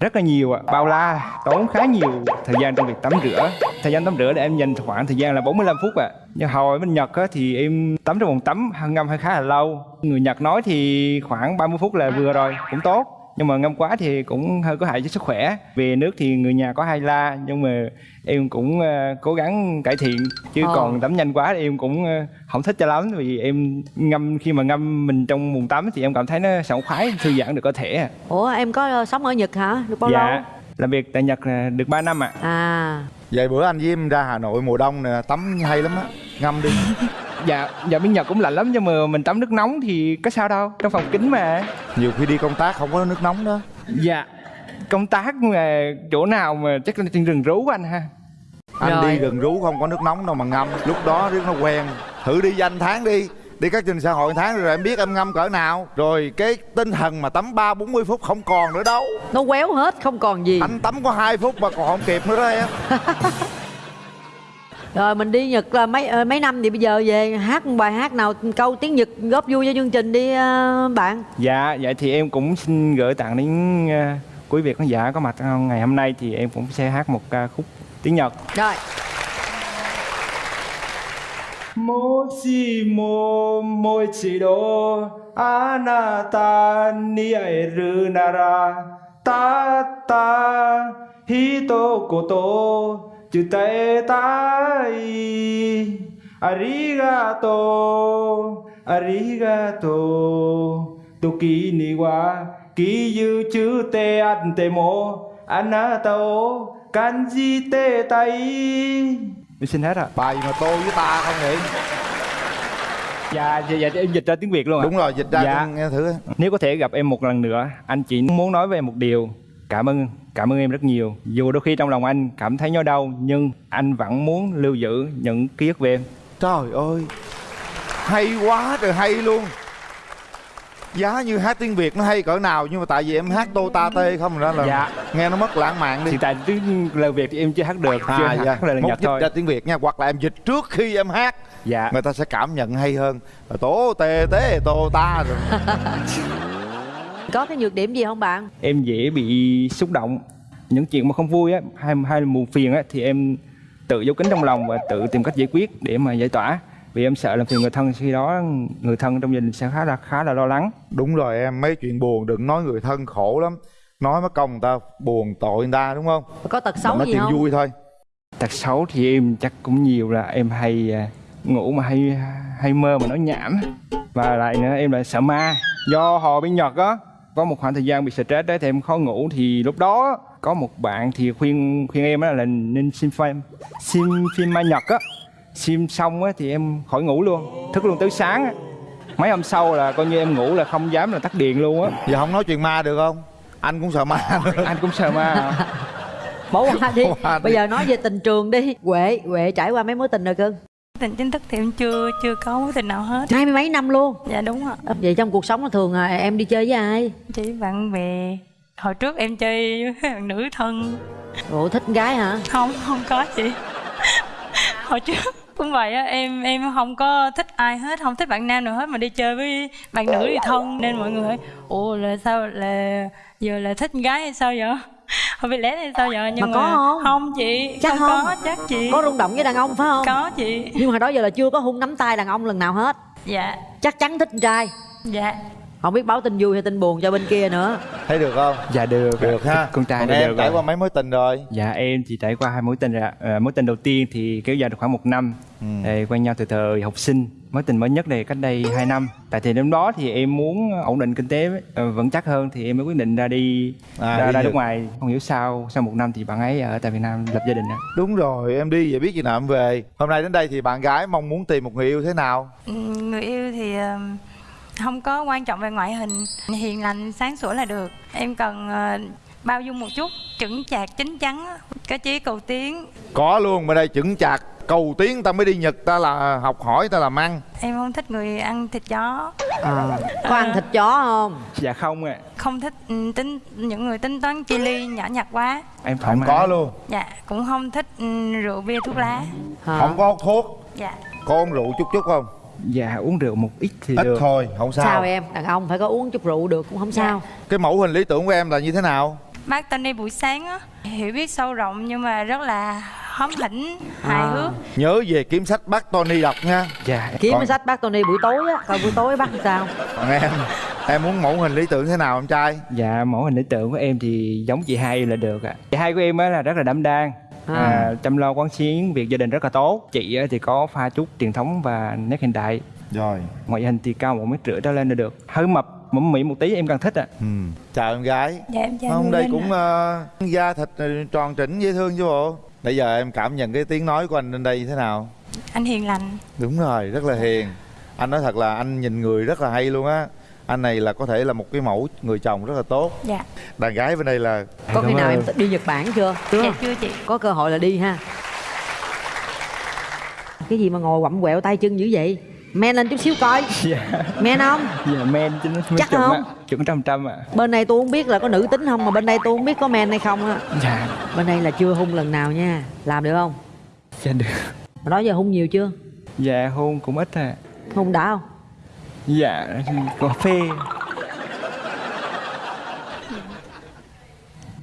rất là nhiều ạ. Bao la tốn khá nhiều thời gian trong việc tắm rửa. Thời gian tắm rửa để em dành khoảng thời gian là 45 phút ạ. Nhưng hồi bên Nhật á, thì em tắm trong phòng tắm ngâm hơi khá là lâu. Người Nhật nói thì khoảng 30 phút là vừa rồi cũng tốt nhưng mà ngâm quá thì cũng hơi có hại cho sức khỏe. Về nước thì người nhà có hay la nhưng mà em cũng uh, cố gắng cải thiện. Chứ Ờ. còn tắm nhanh quá thì em cũng uh, không thích cho lắm. Vì em ngâm khi mà ngâm mình trong bồn tắm thì em cảm thấy nó sảng khoái thư giãn được cơ thể à. ủa em có ờ, sống ở nhật hả? Được bao dạ. lâu? Làm việc tại nhật được 3 năm ạ. À. Vậy bữa anh với em ra hà nội mùa đông nè tắm hay lắm á. Ngâm đi dạ dạ bên nhật cũng lạnh lắm nhưng mà mình tắm nước nóng thì có sao đâu trong phòng kính mà. Nhiều khi đi công tác không có nước nóng đó. Dạ công tác mà chỗ nào mà chắc là trên rừng rú anh ha. Anh Rồi. đi gần rú không có nước nóng đâu mà ngâm lúc đó riết nó quen. Thử đi danh tháng đi đi các trình xã hội tháng rồi em biết em ngâm cỡ nào. Rồi cái tinh thần mà tắm ba bốn mươi phút không còn nữa đâu. Nó quéo hết không còn gì. Anh tắm có hai phút mà còn không kịp nữa đó em rồi mình đi nhật là mấy ờ, mấy năm thì bây giờ về hát một bài hát nào câu tiếng nhật góp vui cho chương trình đi ờ, bạn dạ vậy thì em cũng xin gửi tặng đến uh, quý vị khán giả có mặt trong ngày hôm nay thì em cũng sẽ hát một ca khúc tiếng nhật rồi もしももう一度あなたに会えるならたった一言 Chutaetai Arigato Arigato. Toki ni wa Kiyu an te mo Anata o Kanji te tai. Mình xin hết à? Bài mà tôi với ta không nhỉ? Dạ, dạ, dạ, em dịch ra tiếng Việt luôn ạ. Đúng rồi, dịch ra dạ. nghe thử. Nếu có thể gặp em một lần nữa Anh chỉ muốn nói về một điều. Cảm ơn cảm ơn em rất nhiều. Dù đôi khi trong lòng anh cảm thấy nhói đau Nhưng anh vẫn muốn lưu giữ những ký ức về em. Trời ơi hay quá trời hay luôn. Giá như hát tiếng việt nó hay cỡ nào nhưng mà tại vì em hát tô ta tê không ra là Dạ. nghe nó mất lãng mạn đi. Hiện tại tiếng lời Việt thì em chưa hát được Chưa à hát dạ. mốt Nhật dịch thôi ra tiếng việt nha hoặc là em dịch trước khi em hát. Dạ. Người ta sẽ cảm nhận hay hơn. Tố tê tế tô ta rồi có cái nhược điểm gì không bạn? Em dễ bị xúc động. Những chuyện mà không vui á Hay, hay là buồn phiền á Thì em tự giấu kín trong lòng Và tự tìm cách giải quyết để mà giải tỏa. Vì em sợ làm phiền người thân Khi đó người thân trong gia đình sẽ khá là khá là lo lắng. Đúng rồi em mấy chuyện buồn đừng nói người thân khổ lắm. Nói mất công người ta buồn tội người ta đúng không? Có tật xấu nói gì chuyện không? vui thôi. Tật xấu thì em chắc cũng nhiều là em hay à, ngủ mà hay hay mơ mà nói nhảm. Và lại nữa em lại sợ ma. Do hồi bên Nhật á có một khoảng thời gian bị stress đấy thì em khó ngủ. Thì lúc đó có một bạn thì khuyên khuyên em á là nên xem phim xem phim ma Nhật á. Xem xong á thì em khỏi ngủ luôn thức luôn tới sáng á. Mấy hôm sau là coi như em ngủ là không dám là tắt điện luôn á. Giờ không nói chuyện ma được không? Anh cũng sợ ma. Anh cũng sợ ma. Bỏ qua đi. Bỏ qua đi. bây giờ nói về tình trường đi. Huệ huệ trải qua mấy mối tình rồi cưng tình chính thức thì em chưa chưa có mối tình nào hết. Hai mươi mấy năm luôn. Dạ đúng ạ. Vậy trong cuộc sống thường à, em đi chơi với ai? Chỉ bạn bè. Hồi trước em chơi với bạn nữ thân. Ủa thích gái hả? Không không có chị. Hồi trước cũng vậy á em em không có thích ai hết không thích bạn nam nào hết mà đi chơi với bạn nữ thì thân. Nên mọi người hỏi ủa là sao là giờ là thích gái hay sao vậy không biết lẽ hay sao vậy nhưng Mà có không? không chị. Chắc không, không? có chắc chị. Có rung động với đàn ông phải không? Có chị. Nhưng mà đó giờ là chưa có hung nắm tay đàn ông lần nào hết. Dạ. Chắc chắn thích con trai. Dạ không biết báo tin vui hay tin buồn cho bên kia nữa. Thấy được không? Dạ được. Được ha. Con trai Còn em được trải rồi. qua mấy mối tình rồi? Dạ em chỉ trải qua hai mối tình rồi ạ. à, Mối tình đầu tiên thì kéo dài được khoảng một năm. Ừ. Quen nhau từ thời học sinh. Mối tình mới nhất này cách đây 2 năm. Tại thì năm đó thì em muốn ổn định kinh tế ờ, vững chắc hơn Thì em mới quyết định ra đi À, ra, đi ra nước ngoài. Không hiểu sao sau một năm thì bạn ấy ở tại Việt Nam lập gia đình ạ. đúng rồi em đi vậy biết gì nào em về. Hôm nay đến đây thì bạn gái mong muốn tìm một người yêu thế nào? Ừ, người yêu thì ừm, không có quan trọng về ngoại hình hiền lành sáng sủa là được. Em cần ờ, bao dung một chút chững chạc chín chắn có chí cầu tiến. Có luôn bên đây chững chạc cầu tiến ta mới đi nhật ta là học hỏi ta làm ăn em không thích người ăn thịt chó. À, có ăn thịt chó không? Dạ không ạ. Không thích ừ, tính những người tính toán chi ly nhỏ nhặt quá. Em thoải không mái. có luôn. Dạ cũng không thích ừ, rượu bia thuốc lá. Hả? không có hút thuốc. Dạ. Có uống rượu chút chút không Dạ uống rượu một ít thì ít được. thôi không sao, sao em? Đàn ông phải có uống chút rượu được cũng không sao. Cái mẫu hình lý tưởng của em là như thế nào? Bác Tony buổi sáng á hiểu biết sâu rộng nhưng mà rất là hóm hỉnh hài hước. Nhớ về kiếm sách bác Tony đọc nha. Dạ. Kiếm Còn- sách bác Tony buổi tối á coi buổi tối bác làm sao? Còn em em muốn mẫu hình lý tưởng thế nào em trai? Dạ mẫu hình lý tưởng của em thì giống chị hai là được ạ. Chị hai của em á là rất là đảm đang À. à, chăm lo quán xuyến việc gia đình rất là tốt. Chị á thì có pha chút truyền thống và nét hiện đại. Rồi. Ngoại hình thì cao một mét rưỡi trở lên là được. Hơi mập mẫm mĩ một tí em càng thích ạ. Ừ. chào em gái. Dạ em chào không anh đây cũng ạ. ờ, da thịt ờ, tròn trĩnh dễ thương chứ bộ. Bây giờ em cảm nhận cái tiếng nói của anh lên đây như thế nào? Anh hiền lành. Đúng rồi rất là hiền. Anh nói thật là anh nhìn người rất là hay luôn á anh này là có thể là một cái mẫu người chồng rất là tốt. Dạ. Đàn gái bên đây là có khi nào em đi Nhật Bản chưa? Dạ chưa chị. Có cơ hội là đi ha. Cái gì mà ngồi quặm quẹo tay chân dữ vậy? Men lên chút xíu coi. Dạ. Men không? Dạ men chứ nó Chắc chuẩn không? ạ chuẩn trăm trăm ạ. Bên này tôi không biết là có nữ tính không mà bên đây tôi không biết có men hay không á. Dạ. Bên đây là chưa hung lần nào nha. Làm được không? Dạ được. Mà đó giờ hung nhiều chưa? Dạ hôn cũng ít à. Hung đã không dạ cà phê.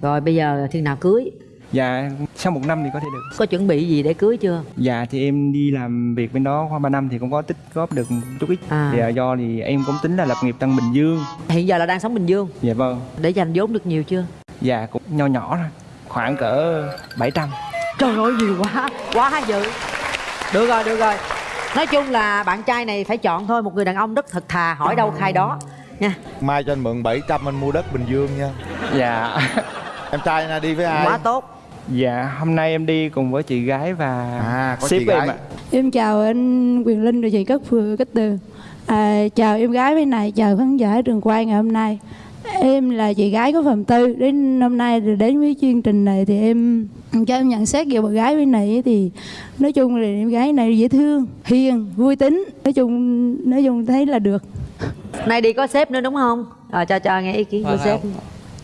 Rồi bây giờ khi nào cưới? Dạ sau một năm thì có thể được. Có chuẩn bị gì để cưới chưa? Dạ thì em đi làm việc bên đó khoảng 3 năm thì cũng có tích góp được một chút ít. À. Thì à, do thì em cũng tính là lập nghiệp tăng Bình Dương. Hiện giờ là đang sống bình dương? Dạ vâng. Để dành vốn được nhiều chưa? Dạ cũng nho nhỏ thôi Khoảng cỡ 700 trời ơi nhiều quá. Quá dữ. Được rồi được rồi nói chung là bạn trai này phải chọn thôi một người đàn ông rất thật thà hỏi đâu khai đó nha. Mai cho anh mượn 700 anh mua đất bình dương nha. Dạ. Em trai na đi với ai? Quá tốt. Dạ hôm nay em đi cùng với chị gái và à có sếp chị của em gái. ạ. Em chào anh Quyền Linh và chị Cát Phường Cát Tường. À, Chào em gái bên này, chào khán giả trường quay ngày hôm nay. Em là chị gái của Phạm Tư. Đến hôm nay đến với chương trình này thì em Cho em nhận xét về bạn gái bên này thì Nói chung là em gái này dễ thương, hiền, vui tính. Nói chung nói chung thấy là được. Nay đi có sếp nữa đúng không? À, cho cho nghe ý kiến của sếp.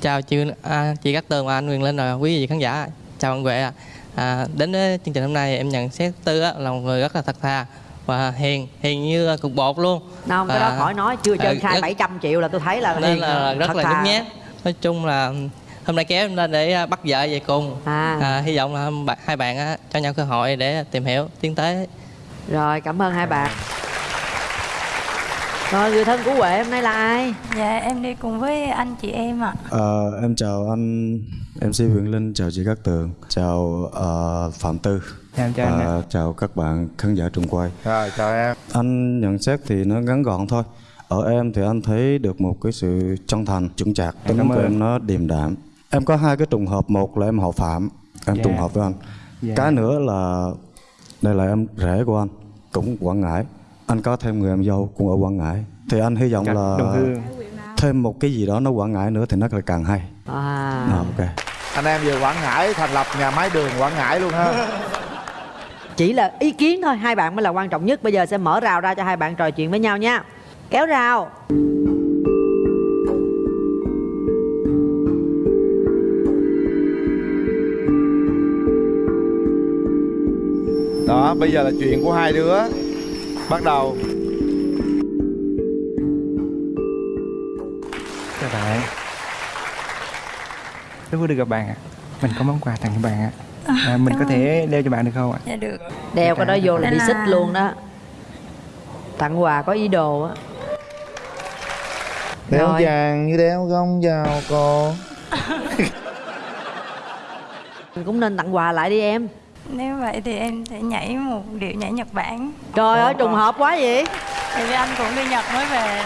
Chào chị à, chị Cát Tường và anh Quyền Linh và quý vị khán giả. Chào anh Huệ ạ. à, đến với chương trình hôm nay em nhận xét Tư á, là một người rất là thật thà và hiền hiền như cục bột luôn. Không cái đó À, khỏi nói chưa à, chơi khai rất- 700 triệu là tôi thấy là nên hiền là rất thật là nhút nhát. Nói chung là hôm nay kéo em lên để à, bắt vợ về cùng. À. hy vọng là bạn- hai bạn á, cho nhau cơ hội để tìm hiểu tiến tới. Rồi cảm ơn hai bạn. Rồi người thân của huệ hôm nay là ai? Dạ em đi cùng với anh chị em ạ. Ờ, em chào anh MC Huyền Linh, chào chị Cát Tường, chào ờ, Phạm Tư. Chào em, chào anh Và chào các bạn khán giả trường quay. Rồi chào em. Anh nhận xét thì nó ngắn gọn thôi. Ở em thì anh thấy được một cái sự chân thành, chững chạc. Tính cảm của ơn. em nó điềm đạm Em có hai cái trùng hợp, một là em họ Phạm Em Dạ. trùng hợp với anh. Dạ. Cái nữa là Đây là em rể của anh, cũng Quảng Ngãi. Anh có thêm người em dâu cũng ở Quảng Ngãi. Thì anh hy vọng Các là đồng hương. thêm một cái gì đó nó Quảng Ngãi nữa thì nó lại càng hay. À. Ờ, ok. Anh em về quảng ngãi thành lập nhà máy đường quảng ngãi luôn ha. Chỉ là ý kiến thôi hai bạn mới là quan trọng nhất. Bây giờ sẽ mở rào ra cho hai bạn trò chuyện với nhau nha. Kéo rào đó bây giờ là chuyện của hai đứa. Bắt đầu. Chào bạn. Rất vui được gặp bạn ạ. Mình có món quà tặng cho bạn ạ. À, Mình có thể đeo cho bạn được không ạ? dạ được. Đeo cái đó vô là đi xích luôn đó. Tặng quà có ý đồ á. Đeo Rồi. vàng như đeo gông vào cô Mình cũng nên tặng quà lại đi em nếu vậy thì em sẽ nhảy một điệu nhảy Nhật Bản. Trời ơi trùng hợp quá vậy. Vì anh cũng đi Nhật mới về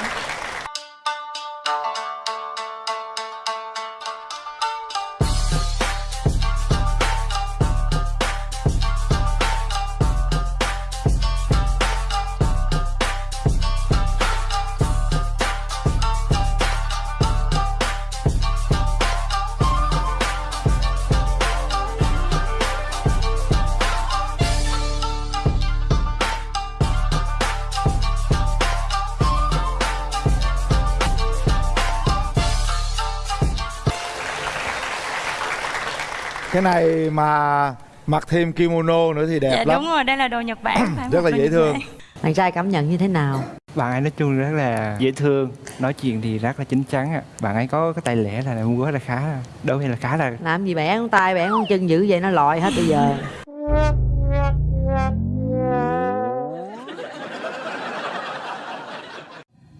cái này mà mặc thêm kimono nữa thì đẹp dạ lắm. đúng rồi đây là đồ Nhật Bản rất là dễ thương. Bạn trai cảm nhận như thế nào? Bạn ấy nói chung rất là dễ thương nói chuyện thì rất là chín chắn ạ. Bạn ấy có cái tay lẽ là muốn rất là khá đối với là khá là làm gì bẻ con tay bẻ con chân dữ vậy nó lòi hết bây giờ.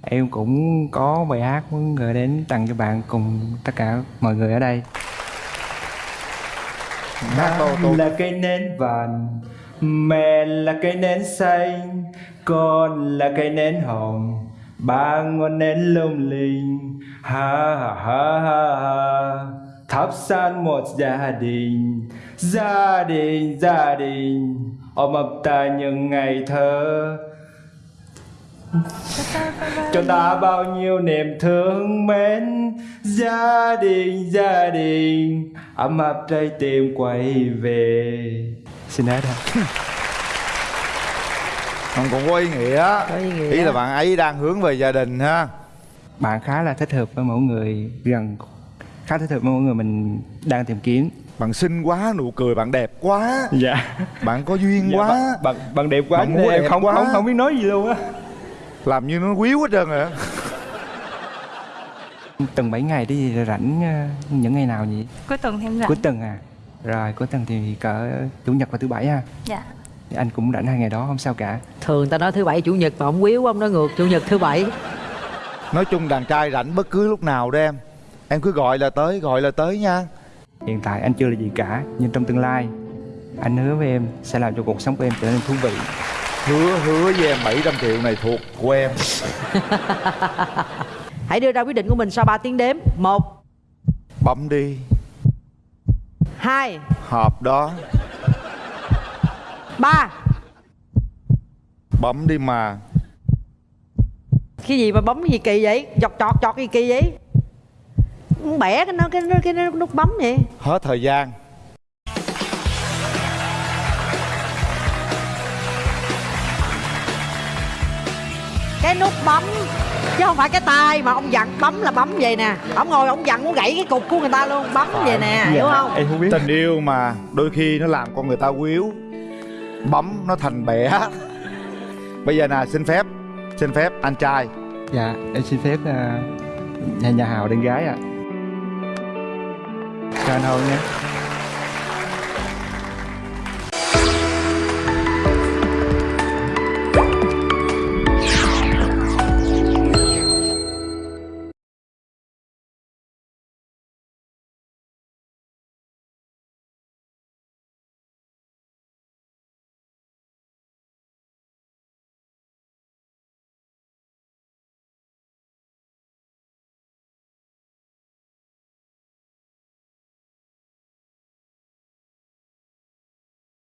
Em cũng có bài hát muốn gửi đến tặng cho bạn cùng tất cả mọi người ở đây Hát tô tô là cây nến vàng mẹ là cây nến xanh, con là cây nến hồng. Ba ngọn nến lung linh, ha ha ha ha ha. Thắp sáng một gia đình gia đình gia đình. Ôm ấp ta những ngày thơ cho ta bao nhiêu niềm thương mến gia đình gia đình. Ấm áp trái tim quay về. Xin hết thôi không cũng có ý nghĩa. Có ý nghĩa. Ý là bạn ấy đang hướng về gia đình ha. Bạn khá là thích hợp với mỗi người. Gần khá thích hợp với mỗi người mình đang tìm kiếm. Bạn xinh quá nụ cười bạn đẹp quá. Dạ. Bạn có duyên dạ, quá. bạn, bạn, bạn đẹp quá Bạn em đẹp không, quá. không không biết nói gì luôn á làm như nó quýu hết trơn rồi á tuần 7 ngày đi rảnh ờ, những ngày nào nhỉ? Cuối tuần thêm rảnh. Cuối tuần à? Rồi cuối tuần thì cỡ chủ nhật và thứ bảy ha? Dạ. Thì anh cũng rảnh hai ngày đó không sao cả. Thường ta nói thứ bảy chủ nhật mà ông quýu ông nói ngược chủ nhật thứ bảy. Nói chung đàn trai rảnh bất cứ lúc nào đó em. Em cứ gọi là tới gọi là tới nha. Hiện tại anh chưa là gì cả nhưng trong tương lai anh hứa với em sẽ làm cho cuộc sống của em trở nên thú vị hứa hứa với em 700 triệu này thuộc của em. Hãy đưa ra quyết định của mình sau 3 tiếng đếm. Một. Bấm đi. Hai. Hộp đó. Ba. Bấm đi mà. Cái gì mà bấm gì kỳ vậy? Chọt chọt chọt gì kỳ vậy? Bẻ cái nó cái nó cái nó nút bấm vậy. Hết thời gian cái nút bấm chứ không phải cái tay mà ông dặn bấm là bấm vậy nè. Ông ngồi ông dặn muốn gãy cái cục của người ta luôn bấm vậy nè hiểu không? em không biết. Tình yêu mà đôi khi nó làm con người ta quýu bấm nó thành bẻ. Bây giờ nè xin phép xin phép anh trai. Dạ em xin phép ờ, nhà nhà hào đến gái ạ. Cho anh hôn nhé